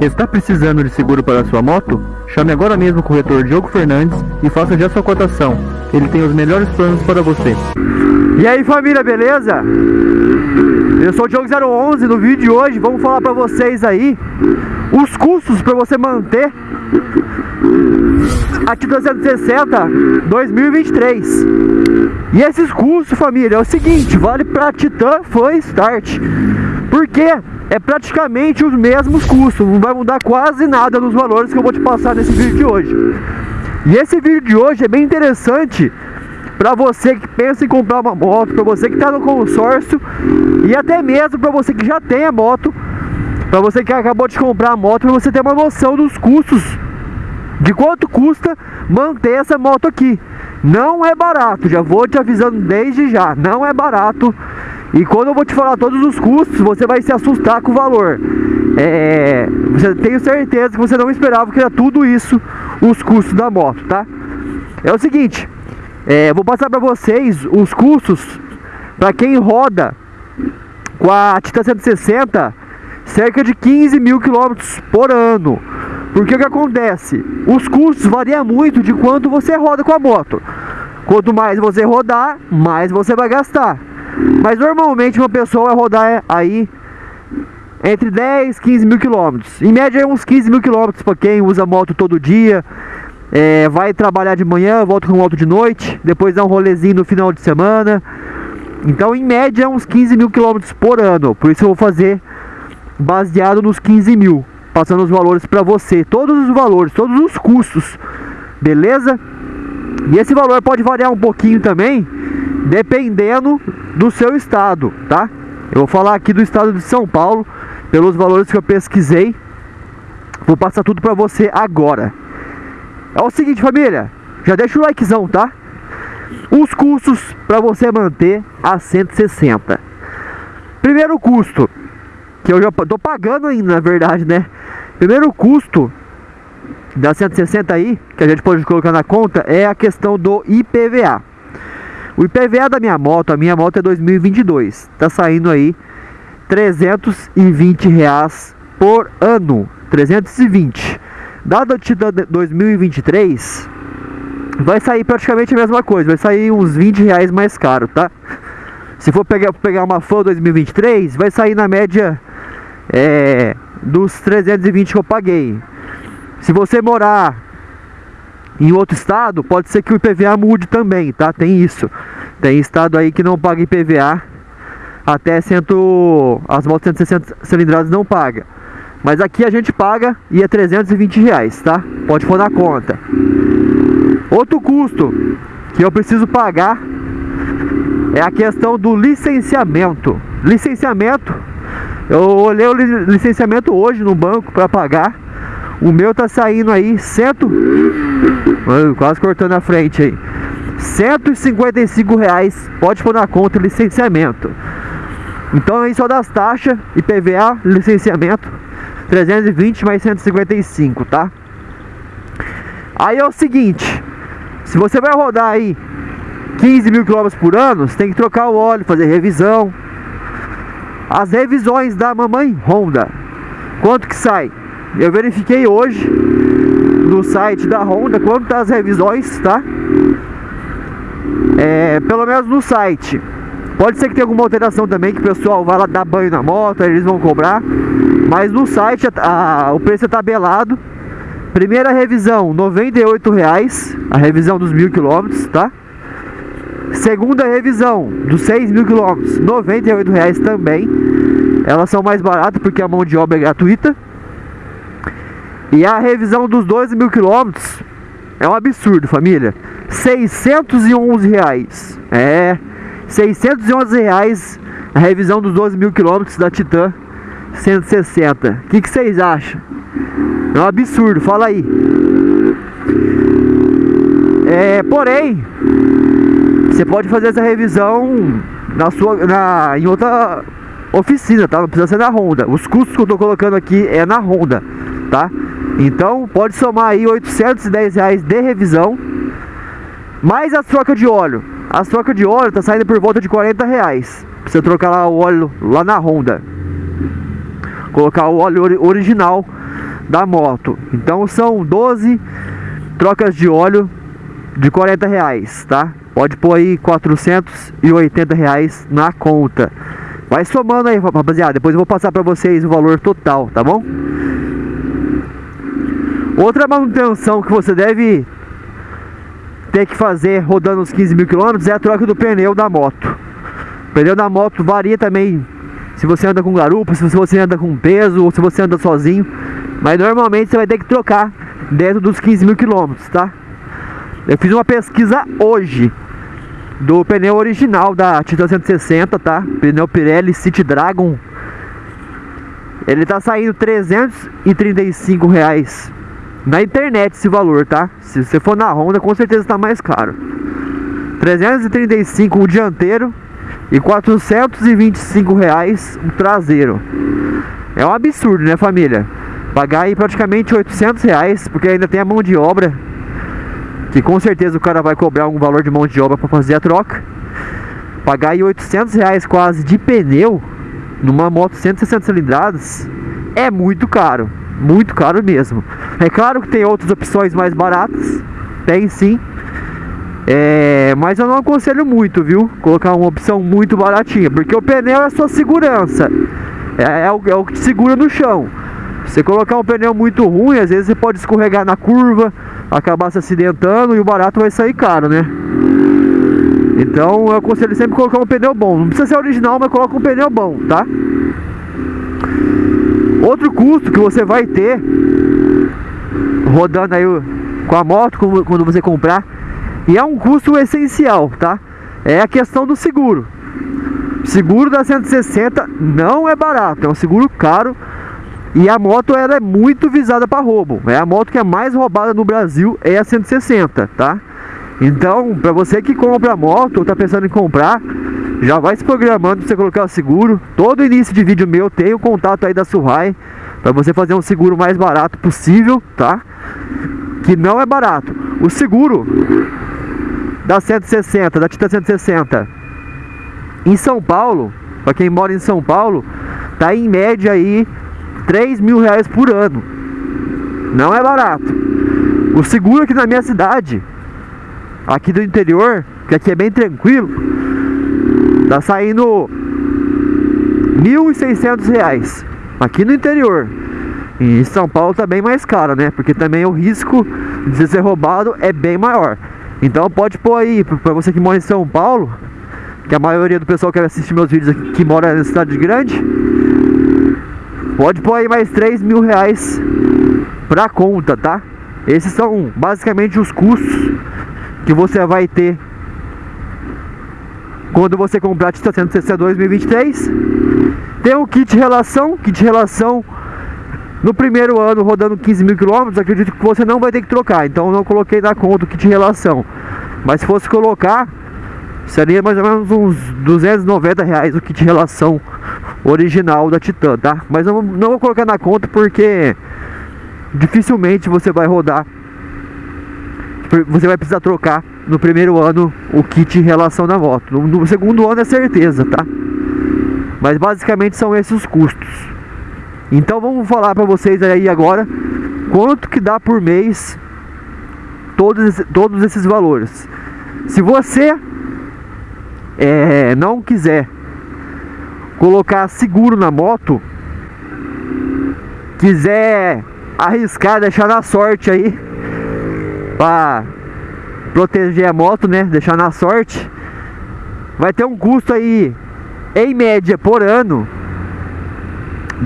Está precisando de seguro para sua moto? Chame agora mesmo o corretor Diogo Fernandes e faça já sua cotação. Ele tem os melhores planos para você. E aí família, beleza? Eu sou o Diogo 011, no vídeo de hoje vamos falar para vocês aí os custos para você manter a Titan 160 2023. E esses custos, família, é o seguinte, vale para Titan Fan Start. Porque é praticamente os mesmos custos, não vai mudar quase nada nos valores que eu vou te passar nesse vídeo de hoje. E esse vídeo de hoje é bem interessante para você que pensa em comprar uma moto, para você que está no consórcio e até mesmo para você que já tem a moto, para você que acabou de comprar a moto, para você ter uma noção dos custos, de quanto custa manter essa moto aqui. Não é barato, já vou te avisando desde já, não é barato e quando eu vou te falar todos os custos, você vai se assustar com o valor. É, você tenho certeza que você não esperava que era tudo isso os custos da moto, tá? É o seguinte, é, vou passar para vocês os custos para quem roda com a Titan 160 cerca de 15 mil quilômetros por ano. Porque o que acontece? Os custos variam muito de quanto você roda com a moto. Quanto mais você rodar, mais você vai gastar. Mas normalmente uma pessoa vai rodar aí entre 10 15 mil quilômetros. Em média é uns 15 mil quilômetros para quem usa moto todo dia. É, vai trabalhar de manhã, volta com moto de noite, depois dá um rolezinho no final de semana. Então em média é uns 15 mil quilômetros por ano. Por isso eu vou fazer baseado nos 15 mil. Passando os valores para você. Todos os valores, todos os custos. Beleza? E esse valor pode variar um pouquinho também dependendo do seu estado, tá? Eu vou falar aqui do estado de São Paulo, pelos valores que eu pesquisei. Vou passar tudo pra você agora. É o seguinte, família, já deixa o likezão, tá? Os custos para você manter a 160. Primeiro custo, que eu já tô pagando ainda, na verdade, né? Primeiro custo da 160 aí, que a gente pode colocar na conta, é a questão do IPVA. O IPVA da minha moto, a minha moto é 2022, tá saindo aí 320 reais por ano, 320. Dado título 2023, vai sair praticamente a mesma coisa, vai sair uns 20 reais mais caro, tá? Se for pegar, pegar uma Fan 2023, vai sair na média é, dos 320 que eu paguei. Se você morar em outro estado, pode ser que o IPVA mude também, tá? Tem isso. Tem estado aí que não paga IPVA até cento, as motos 160 cilindradas não paga. Mas aqui a gente paga e é 320 reais, tá? Pode pôr na conta. Outro custo que eu preciso pagar é a questão do licenciamento. Licenciamento, eu olhei o licenciamento hoje no banco para pagar o meu tá saindo aí cento... Quase cortando a frente aí 155 reais Pode pôr na conta licenciamento Então aí só das taxas IPVA, licenciamento 320 mais 155, tá? Aí é o seguinte Se você vai rodar aí 15 mil quilômetros por ano Você tem que trocar o óleo, fazer revisão As revisões da mamãe Honda Quanto que sai? Eu verifiquei hoje no site da Honda quanto as revisões, tá? É, pelo menos no site. Pode ser que tenha alguma alteração também, que o pessoal vai lá dar banho na moto, eles vão cobrar. Mas no site a, a, o preço é tabelado. Primeira revisão, R$ reais, a revisão dos mil quilômetros, tá? Segunda revisão, dos 6 mil quilômetros, R$ reais também. Elas são mais baratas porque a mão de obra é gratuita. E a revisão dos 12 mil quilômetros é um absurdo, família. 611 reais. É, 611 reais a revisão dos 12 mil quilômetros da Titan 160. O que, que vocês acham? É um absurdo, fala aí. É, porém, você pode fazer essa revisão na sua, na, em outra oficina, tá? Não precisa ser na Honda. Os custos que eu tô colocando aqui é na Honda, tá? Então pode somar aí 810 reais de revisão Mais a troca de óleo A troca de óleo tá saindo por volta de 40 reais Pra você trocar lá o óleo lá na Honda Colocar o óleo original da moto. Então são 12 trocas de óleo de 40 reais, tá? Pode pôr aí 480 reais na conta. Vai somando aí, rapaziada. Depois eu vou passar pra vocês o valor total, tá bom? Outra manutenção que você deve ter que fazer rodando uns 15 mil quilômetros é a troca do pneu da moto. O pneu da moto varia também se você anda com garupa, se você anda com peso ou se você anda sozinho. Mas normalmente você vai ter que trocar dentro dos 15 mil quilômetros, tá? Eu fiz uma pesquisa hoje do pneu original da Titan 160, tá? Pneu Pirelli City Dragon. Ele tá saindo 335 reais na internet esse valor, tá? Se você for na Honda, com certeza está mais caro. 335 o dianteiro e 425 reais o traseiro. É um absurdo, né, família? Pagar aí praticamente 800 reais, porque ainda tem a mão de obra, que com certeza o cara vai cobrar algum valor de mão de obra para fazer a troca. Pagar aí 800 reais quase de pneu numa moto 160 cilindradas é muito caro. Muito caro mesmo. É claro que tem outras opções mais baratas. Tem sim. É, mas eu não aconselho muito, viu? Colocar uma opção muito baratinha. Porque o pneu é sua segurança. É, é, o, é o que te segura no chão. Você colocar um pneu muito ruim, às vezes você pode escorregar na curva, acabar se acidentando e o barato vai sair caro, né? Então eu aconselho sempre colocar um pneu bom. Não precisa ser original, mas coloca um pneu bom, tá? Outro custo que você vai ter rodando aí com a moto quando você comprar e é um custo essencial, tá? É a questão do seguro. Seguro da 160 não é barato, é um seguro caro e a moto ela é muito visada para roubo. É a moto que é mais roubada no Brasil é a 160, tá? Então, para você que compra a moto ou tá pensando em comprar, já vai se programando para você colocar o seguro. Todo início de vídeo meu tem o contato aí da Surrai para você fazer um seguro mais barato possível, tá? Que não é barato. O seguro da 160, da Tita 160 em São Paulo, para quem mora em São Paulo, tá em média aí 3 mil reais por ano. Não é barato. O seguro aqui na minha cidade, aqui do interior, que aqui é bem tranquilo, Tá saindo R$ reais aqui no interior. Em São Paulo tá bem mais caro, né? Porque também o risco de ser roubado é bem maior. Então pode pôr aí, para você que mora em São Paulo, que a maioria do pessoal que assiste meus vídeos aqui, que mora na cidade grande, pode pôr aí mais 3 mil reais pra conta, tá? Esses são basicamente os custos que você vai ter quando você comprar a Tita 160 2023 tem o kit relação kit relação no primeiro ano rodando 15 mil quilômetros acredito que você não vai ter que trocar então não coloquei na conta o kit relação mas se fosse colocar seria mais ou menos uns 290 reais o kit relação original da Titan, tá? Mas não vou colocar na conta porque dificilmente você vai rodar você vai precisar trocar no primeiro ano o kit em relação da moto. No, no segundo ano é certeza, tá? Mas basicamente são esses os custos. Então vamos falar para vocês aí agora quanto que dá por mês todos, todos esses valores. Se você é, não quiser colocar seguro na moto, quiser arriscar, deixar na sorte aí para proteger a moto, né? Deixar na sorte. Vai ter um custo aí, em média, por ano,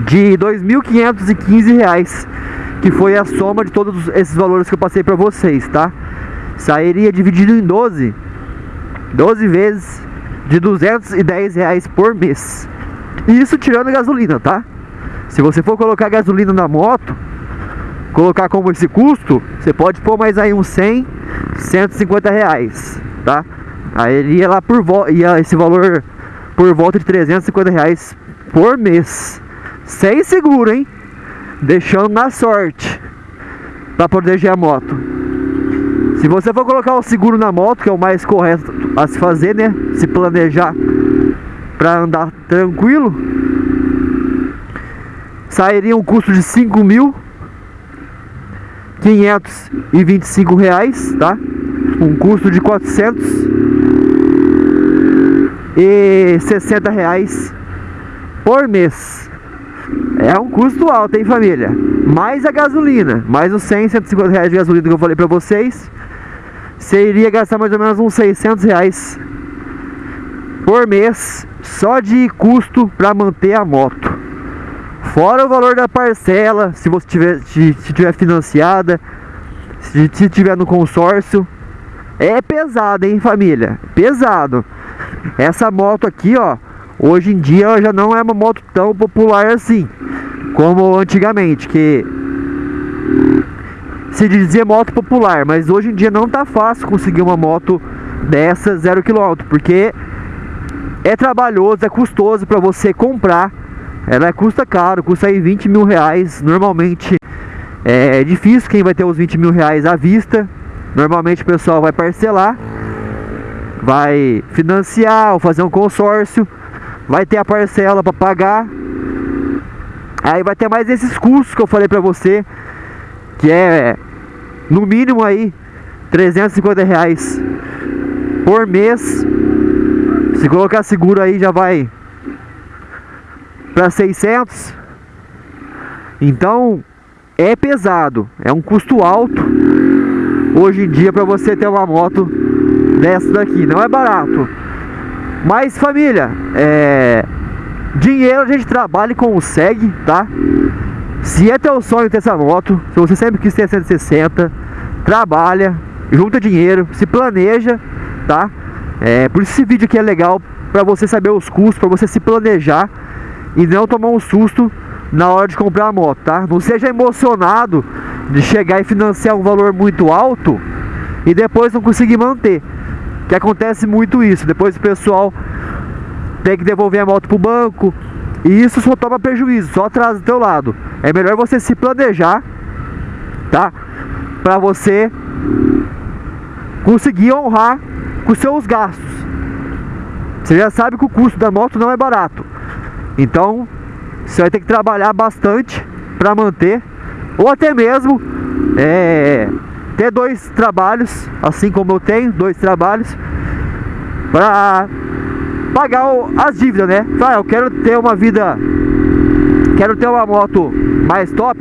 de 2.515 reais, que foi a soma de todos esses valores que eu passei para vocês, tá? Sairia dividido em 12, 12 vezes de 210 reais por mês. Isso tirando gasolina, tá? Se você for colocar gasolina na moto, colocar como esse custo, você pode pôr mais aí uns 100, 150 reais, tá? Aí ele ia lá por volta, ia esse valor por volta de 350 reais por mês, sem seguro, hein? Deixando na sorte para proteger a moto. Se você for colocar o seguro na moto, que é o mais correto a se fazer, né? Se planejar para andar tranquilo, sairia um custo de 5 mil 525 reais, tá? Um custo de 460 reais por mês. É um custo alto, hein, família? Mais a gasolina, mais os 100, 150 reais de gasolina que eu falei pra vocês. Você iria gastar mais ou menos uns 600 reais por mês só de custo para manter a moto. Fora o valor da parcela, se você tiver, se, se tiver financiada, se, se tiver no consórcio. É pesado, hein, família? Pesado. Essa moto aqui, ó, hoje em dia já não é uma moto tão popular assim como antigamente, que se dizia moto popular, mas hoje em dia não tá fácil conseguir uma moto dessa zero quilômetro, porque é trabalhoso, é custoso para você comprar. Ela custa caro, custa aí 20 mil reais. Normalmente é difícil quem vai ter os 20 mil reais à vista. Normalmente o pessoal vai parcelar, vai financiar ou fazer um consórcio, vai ter a parcela para pagar. Aí vai ter mais esses custos que eu falei pra você, que é no mínimo aí 350 reais por mês se colocar seguro aí já vai para 600. Então é pesado, é um custo alto hoje em dia para você ter uma moto dessa daqui. Não é barato. Mas família, é... dinheiro a gente trabalha e consegue, tá? Se é teu sonho ter essa moto, se você sempre quis ter 160, trabalha, junta dinheiro, se planeja, tá? É, por isso esse vídeo aqui é legal para você saber os custos, para você se planejar e não tomar um susto na hora de comprar a moto, tá? Não seja emocionado de chegar e financiar um valor muito alto e depois não conseguir manter. Que acontece muito isso. Depois o pessoal tem que devolver a moto pro banco e isso só toma prejuízo, só atrasa do teu lado. É melhor você se planejar, tá? Para você conseguir honrar com seus gastos. Você já sabe que o custo da moto não é barato. Então, você vai ter que trabalhar bastante para manter, ou até mesmo é, ter dois trabalhos, assim como eu tenho, dois trabalhos, para pagar as dívidas, né? Ah, eu quero ter uma vida, quero ter uma moto mais top,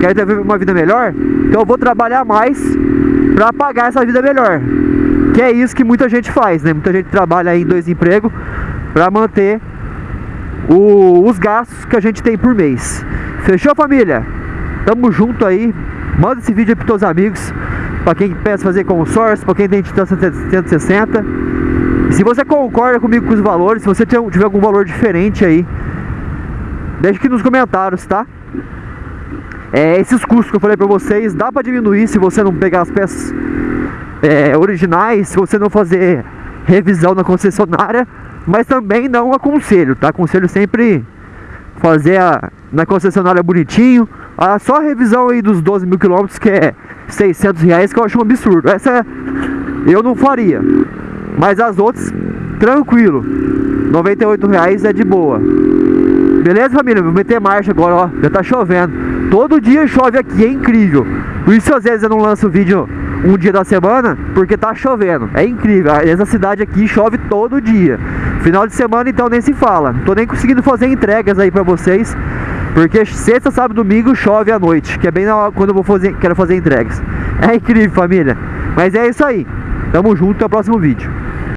quero ter uma vida melhor, então eu vou trabalhar mais para pagar essa vida melhor. Que é isso que muita gente faz, né? Muita gente trabalha em dois empregos para manter o, os gastos que a gente tem por mês. Fechou, família? Tamo junto aí. Manda esse vídeo aí pros teus amigos. Para quem pensa fazer consórcio, para quem tem Titan 160. E se você concorda comigo com os valores, se você tiver algum valor diferente aí, deixa aqui nos comentários, tá? É, esses custos que eu falei pra vocês, dá pra diminuir se você não pegar as peças é, originais, se você não fazer revisão na concessionária, mas também não aconselho, tá? Aconselho sempre fazer a, na concessionária bonitinho, a, só a revisão aí dos 12 mil quilômetros que é 600 reais que eu acho um absurdo, essa eu não faria, mas as outras, tranquilo, 98 reais é de boa. Beleza família? Vou meter marcha agora, ó, já tá chovendo, todo dia chove aqui, é incrível, por isso às vezes eu não lanço vídeo um dia da semana porque tá chovendo. É incrível. Essa cidade aqui chove todo dia. Final de semana então nem se fala. Não tô nem conseguindo fazer entregas aí pra vocês. Porque sexta, sábado, domingo chove à noite. Que é bem na hora quando eu vou fazer, quero fazer entregas. É incrível, família. Mas é isso aí. Tamo junto até o próximo vídeo.